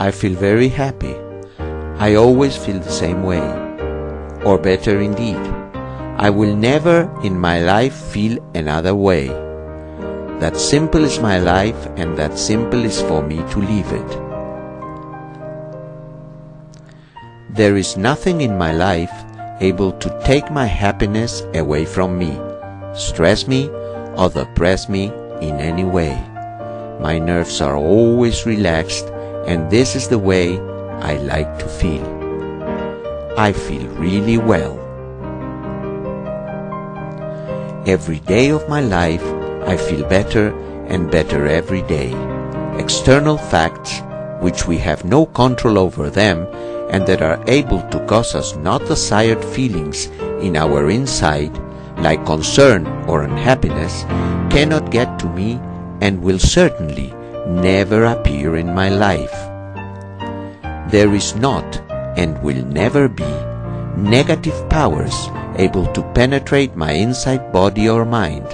I feel very happy. I always feel the same way. Or better indeed, I will never in my life feel another way. That simple is my life and that simple is for me to live it. There is nothing in my life able to take my happiness away from me, stress me, or depress me in any way. My nerves are always relaxed and this is the way I like to feel. I feel really well. Every day of my life I feel better and better every day. External facts, which we have no control over them and that are able to cause us not desired feelings in our inside, like concern or unhappiness, cannot get to me and will certainly never appear in my life. There is not and will never be negative powers able to penetrate my inside body or mind.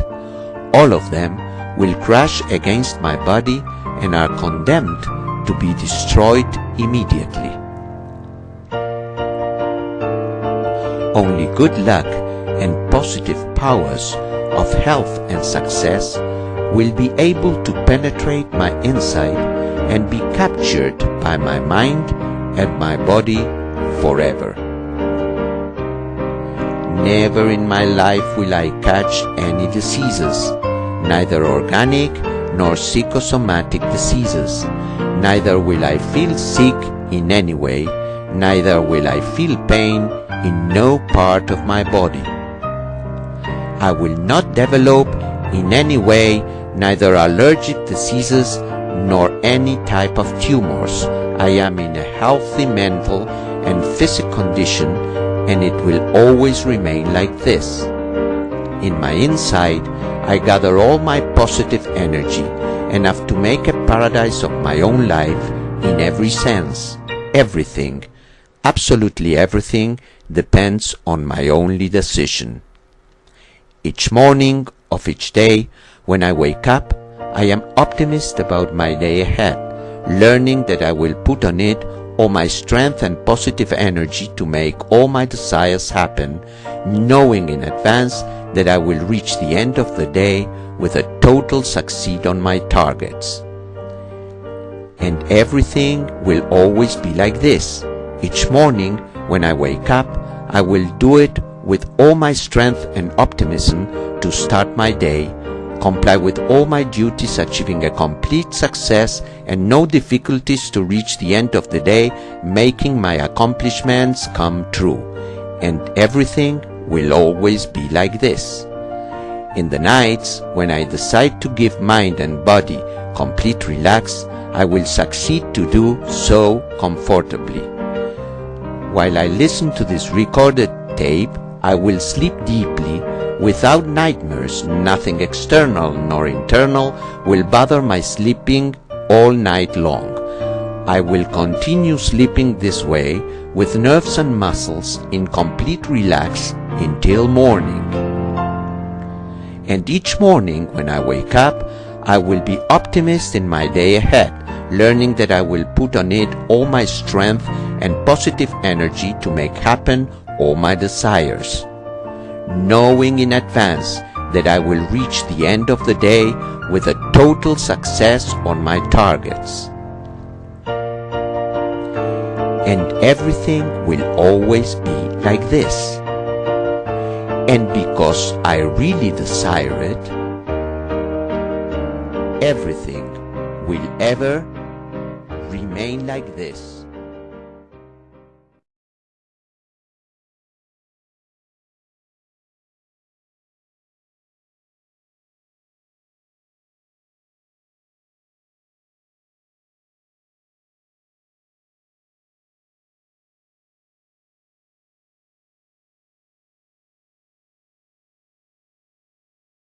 All of them will crash against my body and are condemned to be destroyed immediately. Only good luck and positive powers of health and success will be able to penetrate my inside and be captured by my mind and my body forever. Never in my life will I catch any diseases, neither organic nor psychosomatic diseases. Neither will I feel sick in any way, neither will I feel pain in no part of my body. I will not develop in any way neither allergic diseases nor any type of tumors. I am in a healthy mental and physical condition and it will always remain like this. In my inside, I gather all my positive energy enough to make a paradise of my own life in every sense. Everything, absolutely everything, depends on my only decision. Each morning of each day, when I wake up, I am optimist about my day ahead, learning that I will put on it all my strength and positive energy to make all my desires happen, knowing in advance that I will reach the end of the day with a total succeed on my targets. And everything will always be like this. Each morning, when I wake up, I will do it with all my strength and optimism to start my day, comply with all my duties achieving a complete success and no difficulties to reach the end of the day, making my accomplishments come true. And everything will always be like this. In the nights, when I decide to give mind and body complete relax, I will succeed to do so comfortably. While I listen to this recorded tape, I will sleep deeply without nightmares. Nothing external nor internal will bother my sleeping all night long. I will continue sleeping this way with nerves and muscles in complete relax until morning. And each morning when I wake up, I will be optimist in my day ahead, learning that I will put on it all my strength and positive energy to make happen all my desires. Knowing in advance that I will reach the end of the day with a total success on my targets. And everything will always be like this. And because I really desire it, everything will ever remain like this.